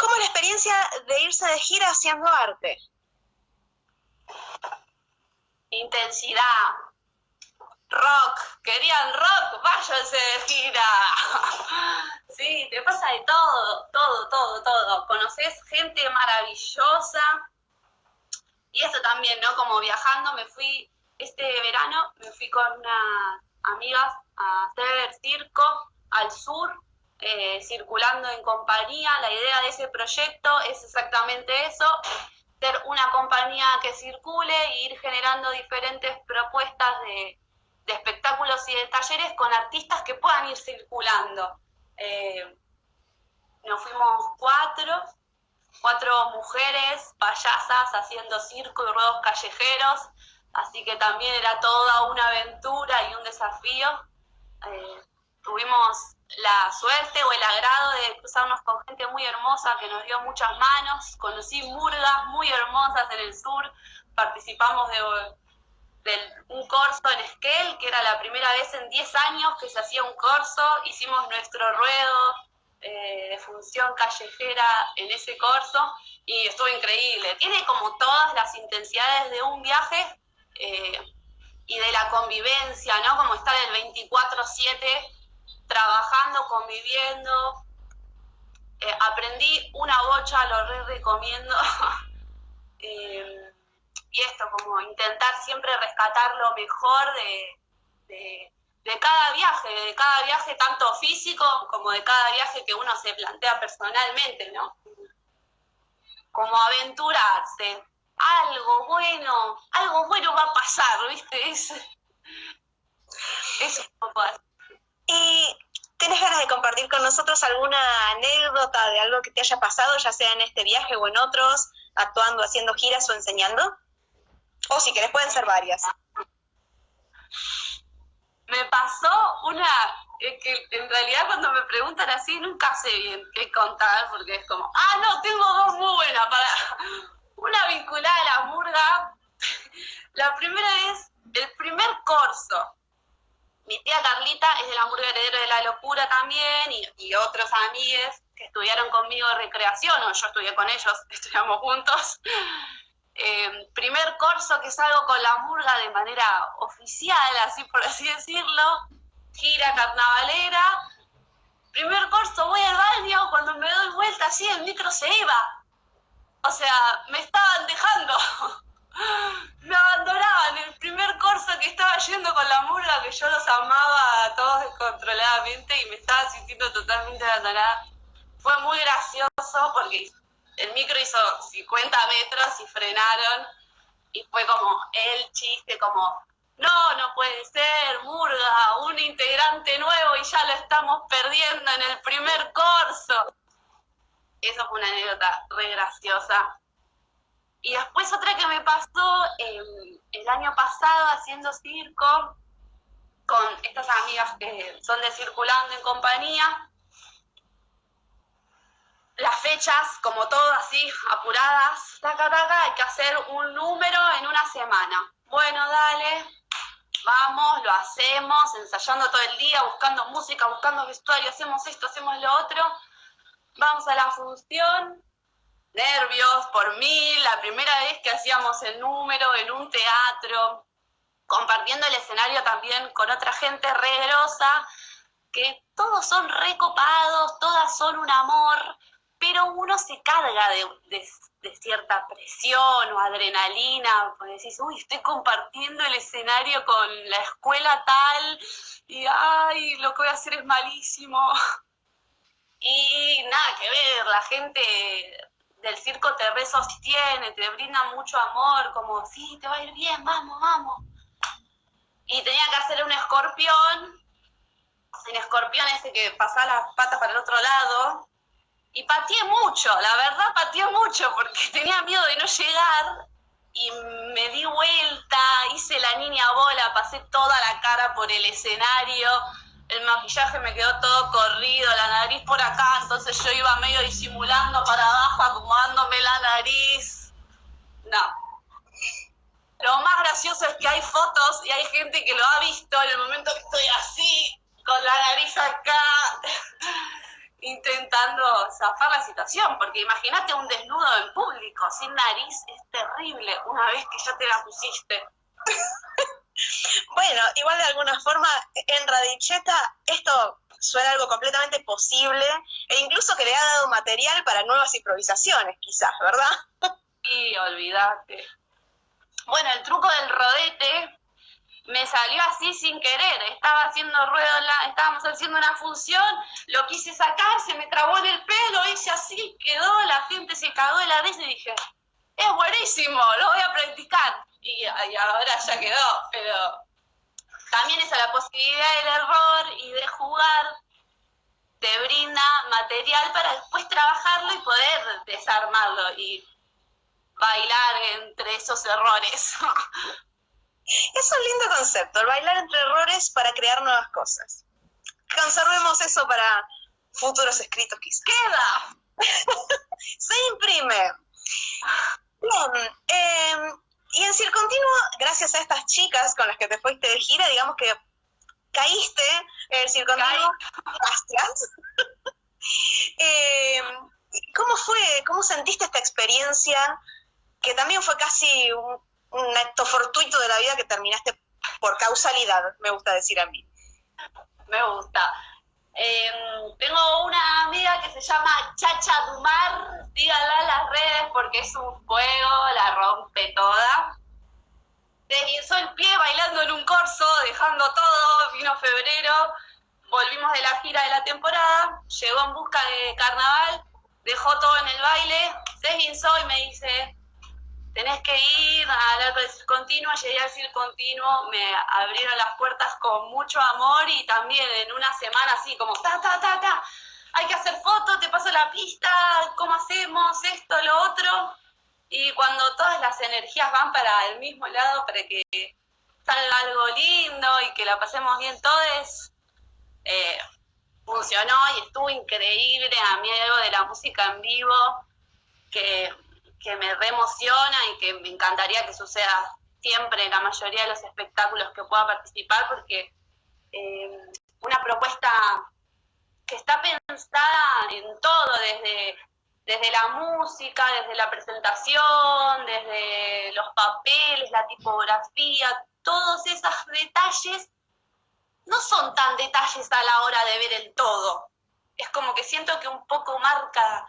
¿Cómo es la experiencia de irse de gira haciendo arte? Intensidad. Rock. ¿Querían rock? Váyanse de gira. Sí, te pasa de todo, todo, todo, todo. Conoces gente maravillosa. Y eso también, ¿no? Como viajando, me fui, este verano, me fui con unas amigas a hacer circo al sur, eh, circulando en compañía. La idea de ese proyecto es exactamente eso, ser una compañía que circule e ir generando diferentes propuestas de, espectáculos y de talleres con artistas que puedan ir circulando. Eh, nos fuimos cuatro, cuatro mujeres payasas haciendo circo y ruedos callejeros, así que también era toda una aventura y un desafío. Eh, tuvimos la suerte o el agrado de cruzarnos con gente muy hermosa que nos dio muchas manos. Conocí murgas muy hermosas en el sur, participamos de, un corso en Esquel, que era la primera vez en 10 años que se hacía un corso. Hicimos nuestro ruedo eh, de función callejera en ese corso y estuvo increíble. Tiene como todas las intensidades de un viaje eh, y de la convivencia, ¿no? Como estar el 24-7 trabajando, conviviendo. Eh, aprendí una bocha, lo re recomiendo. Eh, y esto, como intentar siempre rescatar lo mejor de, de, cada viaje, de cada viaje tanto físico como de cada viaje que uno se plantea personalmente, ¿no? Como aventurarse. Algo bueno, algo bueno va a pasar, ¿viste? Es, es un poco así. ¿Y tenés ganas de compartir con nosotros alguna anécdota de algo que te haya pasado, ya sea en este viaje o en otros, actuando, haciendo giras o enseñando? O si querés, pueden ser varias. Me pasó una, que en realidad cuando me preguntan así nunca sé bien qué contar, porque es como, ah, no, tengo dos muy buenas para... Una vinculada a la murga. La primera es el primer corso mi tía Carlita es del hamburguer heredero de la locura también y, otros amigos que estudiaron conmigo recreación, o yo estudié con ellos, estudiamos juntos. Eh, primer curso que salgo con la murga de manera oficial, así por así decirlo, gira carnavalera. Primer curso, voy al baño, cuando me doy vuelta así el micro se iba. O sea, me estaban dejando. me abandonaban. El primer curso que estaba yendo con la murga, que yo los amaba a todos descontroladamente y me estaba sintiendo totalmente abandonada. Fue muy gracioso porque el micro hizo 50 metros y frenaron. Y fue como el chiste, como, no, no puede ser, Murga, un integrante nuevo y ya lo estamos perdiendo en el primer curso. Eso fue una anécdota re graciosa. Y después otra que me pasó em, el año pasado haciendo circo con estas amigas que son de Circulando en compañía. Las fechas, como todo así, apuradas, taca, taca, hay que hacer un número en una semana. Bueno, dale, vamos, lo hacemos, ensayando todo el día, buscando música, buscando vestuario, hacemos esto, hacemos lo otro. Vamos a la función, nervios por mí, la primera vez que hacíamos el número en un teatro, compartiendo el escenario también con otra gente regrosa, que todos son recopados, todas son un amor, pero uno se carga de, cierta presión o adrenalina, pues decís, uy, estoy compartiendo el escenario con la escuela tal, y ay, lo que voy a hacer es malísimo. Y nada que ver, la gente del circo te resostiene, te brinda mucho amor, como, sí, te va a ir bien, vamos, vamos. Y tenía que hacer un escorpión, un escorpión ese que pasaba las patas para el otro lado, y pateé mucho, la verdad pateé mucho, porque tenía miedo de no llegar, y me di vuelta, hice la niña bola, pasé toda la cara por el escenario, el maquillaje me quedó todo corrido, la nariz por acá, entonces yo iba medio disimulando para abajo, acomodándome la nariz. No. Lo más gracioso es que hay fotos y hay gente que lo ha visto en el momento que estoy así, con la nariz acá, intenta intentando zafar la situación, porque imagínate un desnudo en público, sin nariz, es terrible, una vez que ya te la pusiste. bueno, igual de alguna forma, en Radicheta esto suena algo completamente posible e incluso que le ha dado material para nuevas improvisaciones, quizás, ¿verdad? Sí, olvídate. Bueno, el truco del rodete me salió así sin querer, estaba haciendo ruedo, la, estábamos haciendo una función, lo quise sacar, se me trabó en el pelo, hice así, quedó, la gente se cagó de la risa y dije, es buenísimo, lo voy a practicar. Y, ahora ya quedó, pero también esa la posibilidad del error y de jugar te brinda material para después trabajarlo y poder desarmarlo y bailar entre esos errores. Es un lindo concepto, el bailar entre errores para crear nuevas cosas. Conservemos eso para futuros escritos quizás. ¡Queda! Se imprime. Bien, em, y en Circontinuo, gracias a estas chicas con las que te fuiste de gira, digamos que caíste en el Circontinuo. Gracias. Em, ¿Cómo fue, cómo sentiste esta experiencia que también fue casi un, un acto fortuito de la vida que terminaste por causalidad, me gusta decir a mí. Me gusta. Em, se llama Chacha Dumar, díganla en las redes porque es un fuego, la rompe toda. Desguinzó el pie bailando en un corso, dejando todo, vino febrero, volvimos de la gira de la temporada, llegó en busca de carnaval, dejó todo en el baile, se desguinzó y me dice, tenés que ir al arco del continuo, llegué al continuo, me abrieron las puertas con mucho amor y también en una semana así como ta, ta, ta, ta, hay que hacer fotos, te paso la pista, cómo hacemos esto, lo otro. Y cuando todas las energías van para el mismo lado, para que salga algo lindo y que la pasemos bien todos, eh, funcionó y estuvo increíble. A mí algo de la música en vivo que que me reemociona y que me encantaría que suceda siempre en la mayoría de los espectáculos que pueda participar, porque eh, una propuesta que está pensada en todo, desde, desde la música, desde la presentación, desde los papeles, la tipografía, todos esos detalles no son tan detalles a la hora de ver el todo. Es como que siento que un poco marca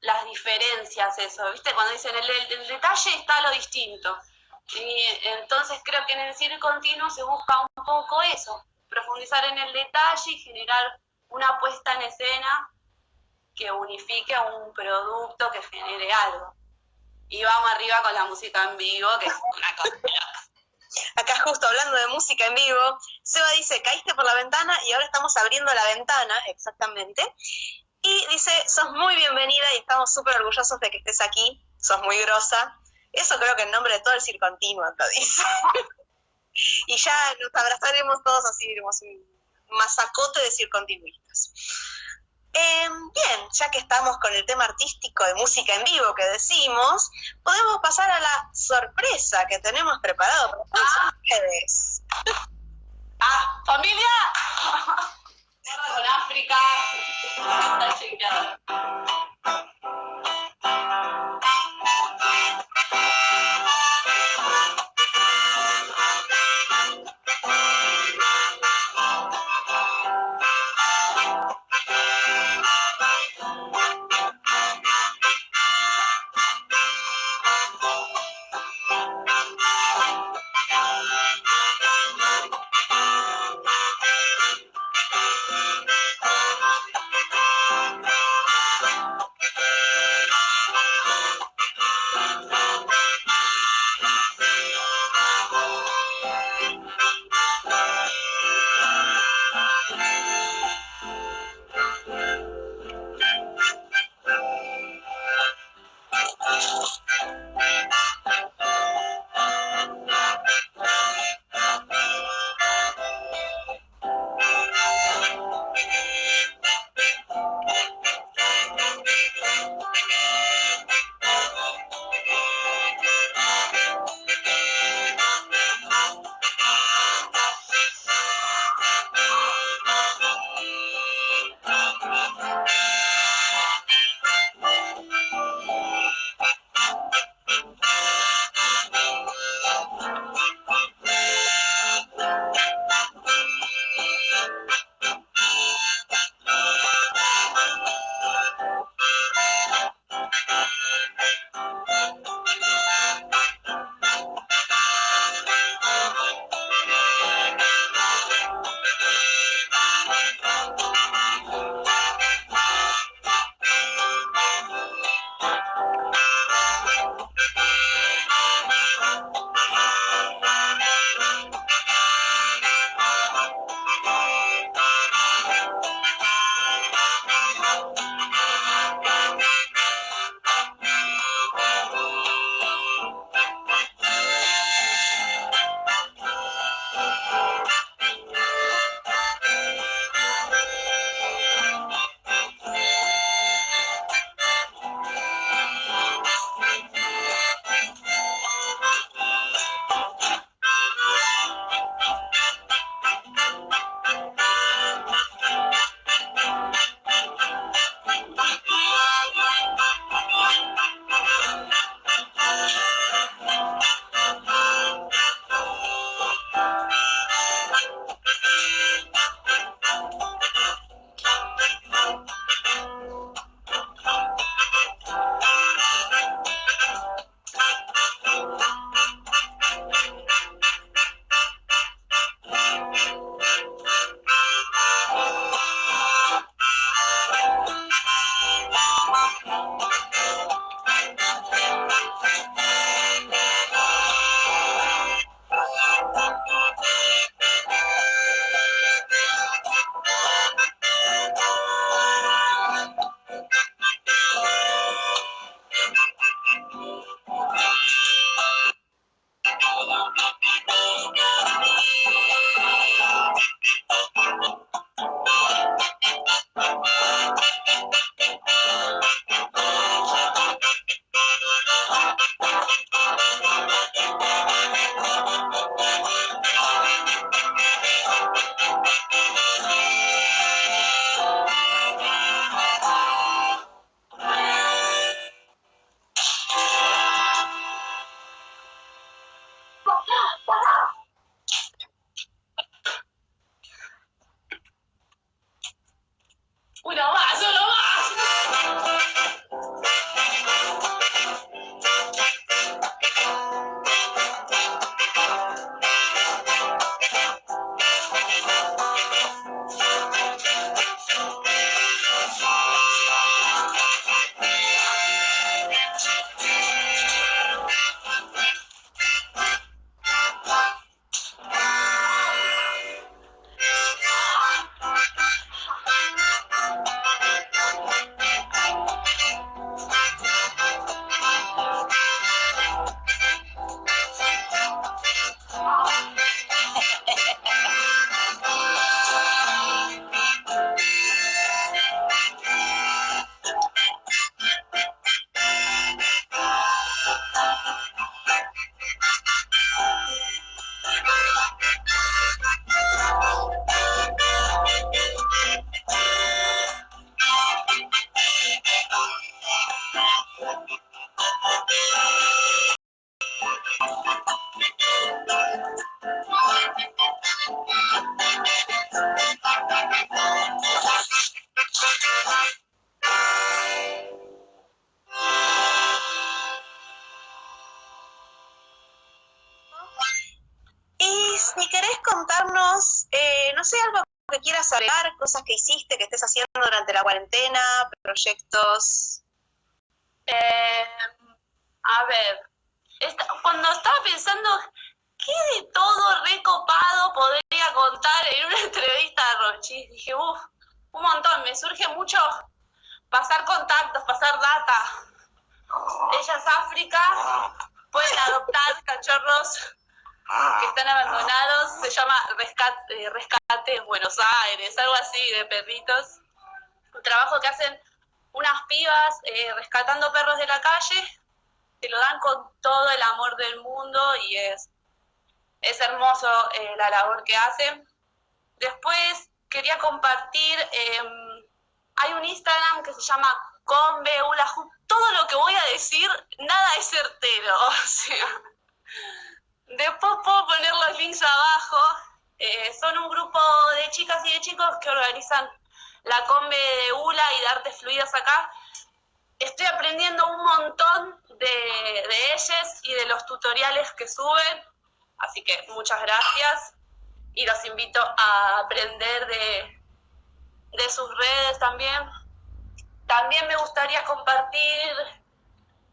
las diferencias, eso, ¿viste? Cuando dicen el, el, detalle está lo distinto. Y entonces creo que en el cine continuo se busca un poco eso, profundizar en el detalle y generar una puesta en escena que unifique un producto que genere algo. Y vamos arriba con la música en vivo, que es una cosa Acá justo hablando de música en vivo, Seba dice, caíste por la ventana y ahora estamos abriendo la ventana, exactamente. Y dice, sos muy bienvenida y estamos súper orgullosos de que estés aquí, sos muy grosa. Eso creo que en nombre de todo el circontinuo lo dice. y ya nos abrazaremos todos así, digamos, un masacote de circontinuistas. Em, bien, ya que estamos con el tema artístico de música en vivo que decimos, podemos pasar a la sorpresa que tenemos preparado para todos ah. ustedes. ¡Ah, familia! con África. Está chequeado. Cosas que hiciste, que estés haciendo durante la cuarentena, proyectos. Eh, a ver, esta- cuando estaba pensando, ¿qué de todo recopado podría contar en una entrevista de Rochi? Dije, uff, un montón, me surge mucho pasar contactos, pasar data. Ella es África, pueden adoptar cachorros que están abandonados, se llama Rescate, Rescate Buenos Aires, algo así de perritos. Un trabajo que hacen unas pibas eh, rescatando perros de la calle, que lo dan con todo el amor del mundo y es, es hermoso eh, la labor que hacen. Después quería compartir, em, hay un Instagram que se llama Conbeulaju. Todo lo que voy a decir, nada es certero. Después puedo poner los links abajo. Eh, son un grupo de chicas y de chicos que organizan la combe de ULA y de artes fluidas acá. Estoy aprendiendo un montón de, de y de los tutoriales que suben, así que muchas gracias y los invito a aprender de, de sus redes también. También me gustaría compartir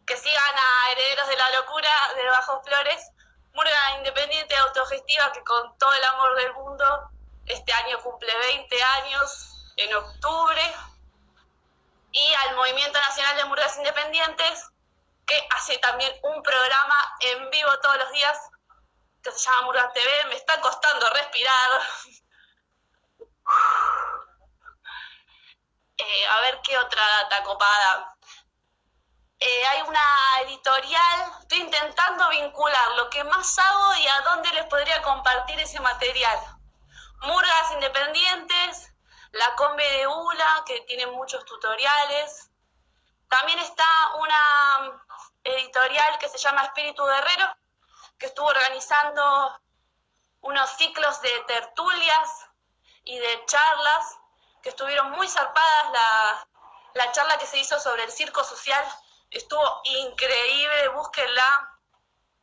que sigan a Herederos de la Locura de Bajo Flores, murga independiente autogestiva que con todo el amor del mundo este año cumple 20 años en octubre, y al Movimiento Nacional de Murgas Independientes, que hace también un programa en vivo todos los días que se llama Murgas TV. Me está costando respirar. Eh, a ver qué otra data copada. Eh, hay una editorial, estoy intentando vincular lo que más hago y a dónde les podría compartir ese material. Murgas Independientes, la Combe de ULA, que tiene muchos tutoriales. También está una editorial que se llama Espíritu Guerrero, que estuvo organizando unos ciclos de tertulias y de charlas, que estuvieron muy zarpadas. La charla que se hizo sobre el circo social estuvo increíble, búsquenla.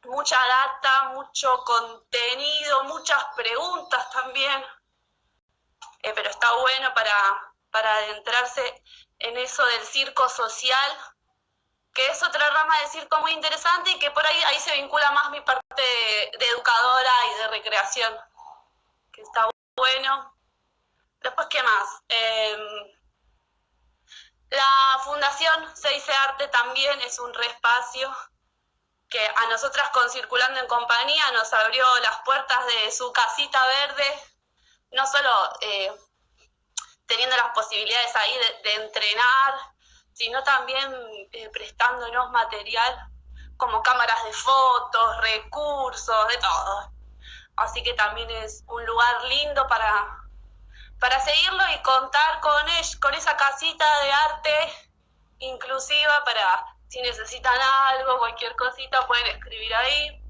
Mucha data, mucho contenido, muchas preguntas también. Eh, pero está bueno para, para adentrarse en eso del circo social, que es otra rama del circo muy interesante y que por ahí, ahí se vincula más mi parte de, de educadora y de recreación, que está bueno. Después, ¿qué más? Eh, la Fundación Se dice Arte también es un reespacio que a nosotras con Circulando en Compañía nos abrió las puertas de su casita verde no solo eh, teniendo las posibilidades ahí de, de entrenar, sino también eh, prestándonos material como cámaras de fotos, recursos, de todo. Así que también es un lugar lindo para, para seguirlo y contar con, él, con esa casita de arte inclusiva para si necesitan algo, cualquier cosita, pueden escribir ahí.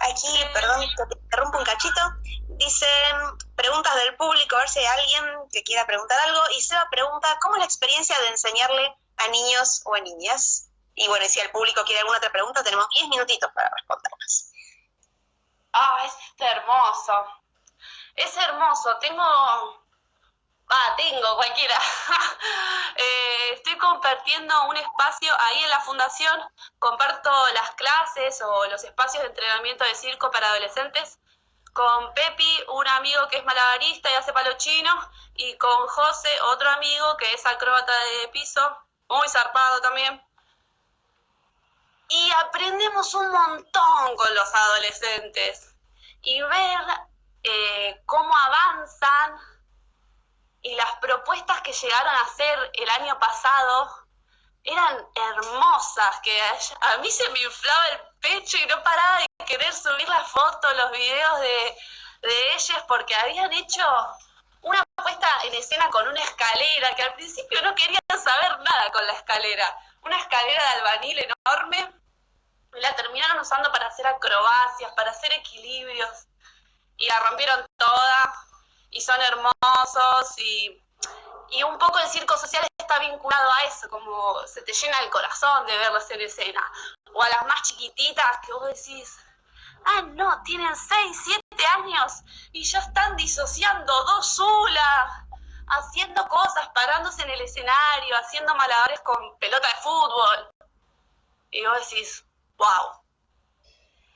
Aquí, perdón, te interrumpo un cachito. Dicen, preguntas del público, a ver si hay alguien que quiera preguntar algo. Y Seba pregunta, ¿cómo es la experiencia de enseñarle a niños o a niñas? Y bueno, si el público quiere alguna otra pregunta, tenemos 10 minutitos para responderlas. Ah, es hermoso. Es hermoso. Tengo Ah, tengo, cualquiera. Eh, estoy compartiendo un espacio ahí en la fundación, comparto las clases o los espacios de entrenamiento de circo para adolescentes con Pepi, un amigo que es malabarista y hace palo chino, y con José, otro amigo que es acróbata de piso, muy zarpado también. Y aprendemos un montón con los adolescentes y ver eh, cómo avanzan y las propuestas que llegaron a hacer el año pasado eran hermosas, que a mí se me inflaba el pecho y no paraba de querer subir las fotos, los videos de, de ellas, porque habían hecho una puesta en escena con una escalera, que al principio no querían saber nada con la escalera, una escalera de albanil enorme, la terminaron usando para hacer acrobacias, para hacer equilibrios, y la rompieron toda, y son hermosos y, y un poco el circo social está vinculado a eso, como se te llena el corazón de verlos en escena. O a las más chiquititas que vos decís, ah, no, tienen 6, 7 años y ya están disociando dos solas, haciendo cosas, parándose en el escenario, haciendo malabares con pelota de fútbol. Y vos decís, wow,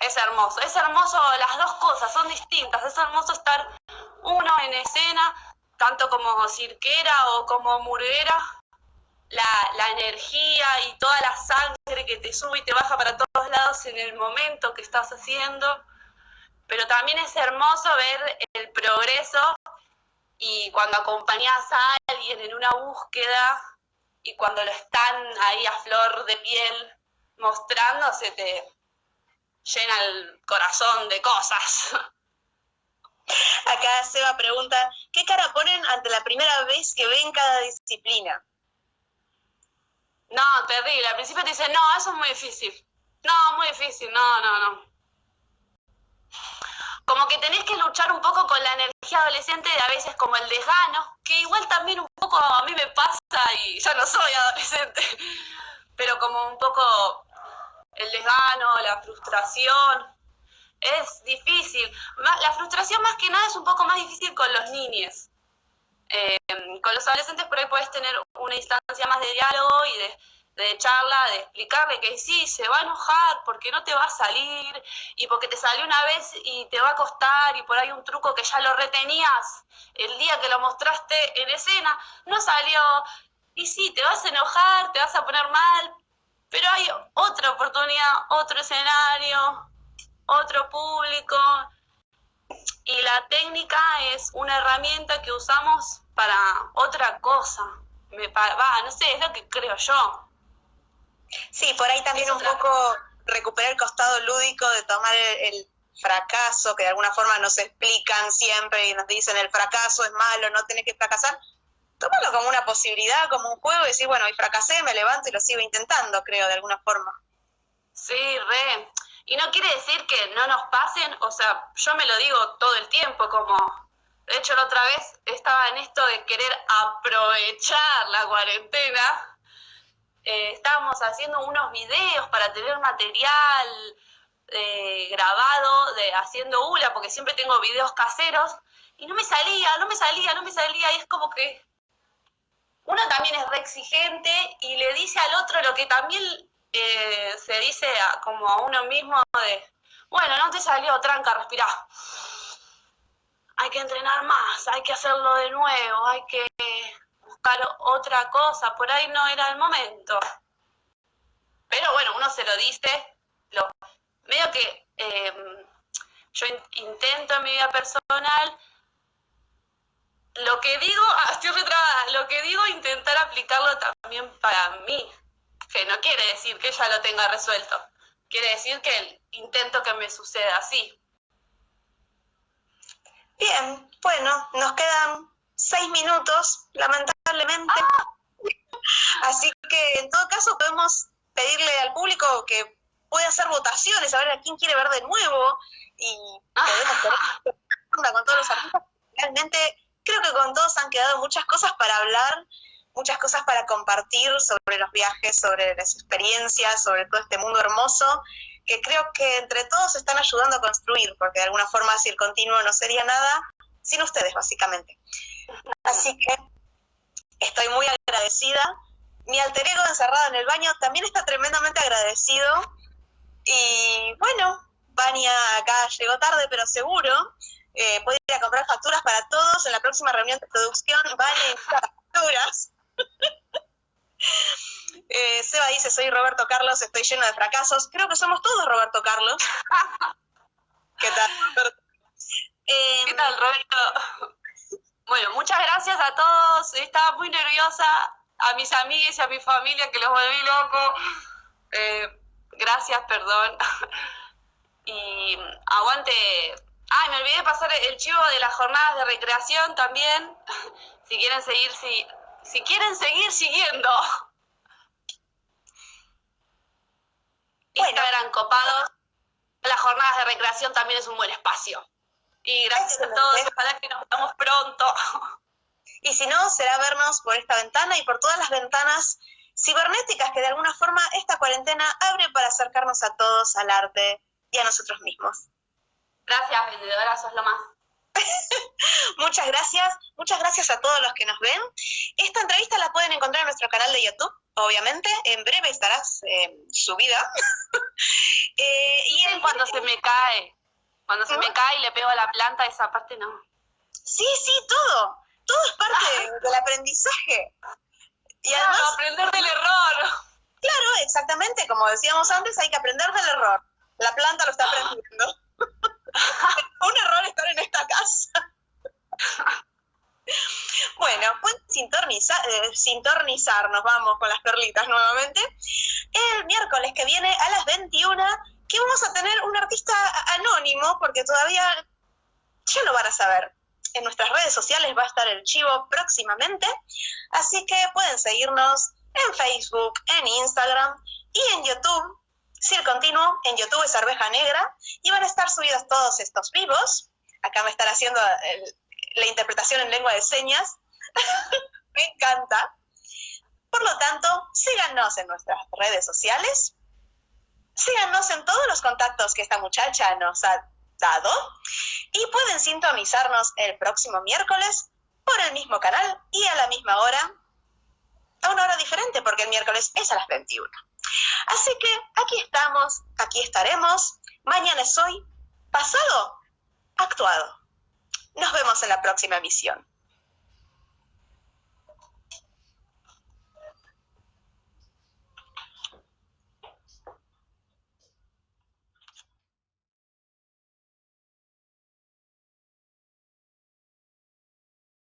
es hermoso, es hermoso, las dos cosas son distintas, es hermoso estar uno en escena, tanto como cirquera o como murguera, la, energía y toda la sangre que te sube y te baja para todos lados en el momento que estás haciendo, pero también es hermoso ver el progreso y cuando acompañas a alguien en una búsqueda y cuando lo están ahí a flor de piel mostrando, se te llena el corazón de cosas. Acá Seba pregunta, ¿qué cara ponen ante la primera vez que ven cada disciplina? No, terrible. Al principio te dicen, no, eso es muy difícil. No, muy difícil, no, no, no. Como que tenés que luchar un poco con la energía adolescente de a veces como el desgano, que igual también un poco a mí me pasa y ya no soy adolescente, pero como un poco el desgano, la frustración, es difícil. La frustración más que nada es un poco más difícil con los niños. Eh, con los adolescentes por ahí puedes tener una instancia más de diálogo y de, de, charla, de explicarle que sí, se va a enojar porque no te va a salir y porque te salió una vez y te va a costar y por ahí un truco que ya lo retenías el día que lo mostraste en escena, no salió. Y sí, te vas a enojar, te vas a poner mal, pero hay otra oportunidad, otro escenario, otro público. Y la técnica es una herramienta que usamos para otra cosa. Me, va, no sé, es lo que creo yo. Sí, por ahí también un poco recuperar el costado lúdico de tomar el, fracaso, que de alguna forma nos explican siempre y nos dicen el fracaso es malo, no tenés que fracasar. Tómalo como una posibilidad, como un juego y decir, bueno, y fracasé, me levanto y lo sigo intentando, creo, de alguna forma. Sí, re. Y no quiere decir que no nos pasen, o sea, yo me lo digo todo el tiempo, como, de hecho la otra vez estaba en esto de querer aprovechar la cuarentena, eh, estábamos haciendo unos videos para tener material eh, grabado de haciendo hula, porque siempre tengo videos caseros, y no me salía, no me salía, no me salía, y es como que uno también es re exigente y le dice al otro lo que también eh, se dice como a uno mismo de, bueno, no te salió, tranca, respirá. Hay que entrenar más, hay que hacerlo de nuevo, hay que buscar otra cosa, por ahí no era el momento. Pero bueno, uno se lo dice, lo, medio que em, yo intento en mi vida personal, lo que digo, ah, estoy retrabada, lo que digo intentar aplicarlo también para mí, que no quiere decir que ya lo tenga resuelto, quiere decir que intento que me suceda así. Bien, bueno, nos quedan seis minutos, lamentablemente. Ah. Así que en todo caso podemos pedirle al público que pueda hacer votaciones, a ver a quién quiere ver de nuevo y podemos tener con todos los artistas realmente creo que con todos han quedado muchas cosas para hablar, muchas cosas para compartir sobre los viajes, sobre las experiencias, sobre todo este mundo hermoso, que creo que entre todos están ayudando a construir, porque de alguna forma si el continuo no sería nada sin ustedes, básicamente. Así que estoy muy agradecida. Mi alter ego encerrado en el baño también está tremendamente agradecido. Y bueno, Vania acá llegó tarde, pero seguro. Eh, ir a comprar facturas para todos. En la próxima reunión de producción, Vania facturas. Eh, Seba dice, soy Roberto Carlos, estoy lleno de fracasos. Creo que somos todos Roberto Carlos. ¿Qué tal, Roberto? ¿Qué tal, Roberto? Bueno, muchas gracias a todos. Estaba muy nerviosa. A mis amigas y a mi familia que los volví loco. Eh, gracias, perdón. Y aguante. Ay, me olvidé de pasar el chivo de las jornadas de recreación también. Si quieren seguir, si, si quieren seguir siguiendo. Bueno. eran copados. Las jornadas de recreación también es un buen espacio. Y gracias a todos, ojalá que nos vemos pronto. Y si no, será vernos por esta ventana y por todas las ventanas cibernéticas que de alguna forma esta cuarentena abre para acercarnos a todos al arte y a nosotros mismos. Gracias, vendedora, sos lo más. muchas gracias, muchas gracias a todos los que nos ven. Esta entrevista la pueden encontrar en nuestro canal de YouTube, obviamente, en breve estará eh, subida. eh, y en cuando se me cae, cuando se me cae y le pego a la planta, esa parte no. Sí, sí, todo, todo es parte del aprendizaje. Y además, aprender del error. Claro, exactamente, como decíamos antes, hay que aprender del error. La planta lo está aprendiendo. un error estar en esta casa. bueno, pueden sintonizar, eh, sintonizarnos, vamos con las perlitas nuevamente. El miércoles que viene a las 21, que vamos a tener un artista anónimo, porque todavía ya lo van a saber. En nuestras redes sociales va a estar el chivo próximamente, así que pueden seguirnos en Facebook, en Instagram y en YouTube Sí, el continuo en YouTube es Arveja Negra y van a estar subidos todos estos vivos. Acá me están haciendo la interpretación en lengua de señas. me encanta. Por lo tanto, síganos en nuestras redes sociales. Síganos en todos los contactos que esta muchacha nos ha dado. Y pueden sintonizarnos el próximo miércoles por el mismo canal y a la misma hora. A una hora diferente, porque el miércoles es a las 21. Así que aquí estamos, aquí estaremos. Mañana es hoy, pasado, actuado. Nos vemos en la próxima emisión.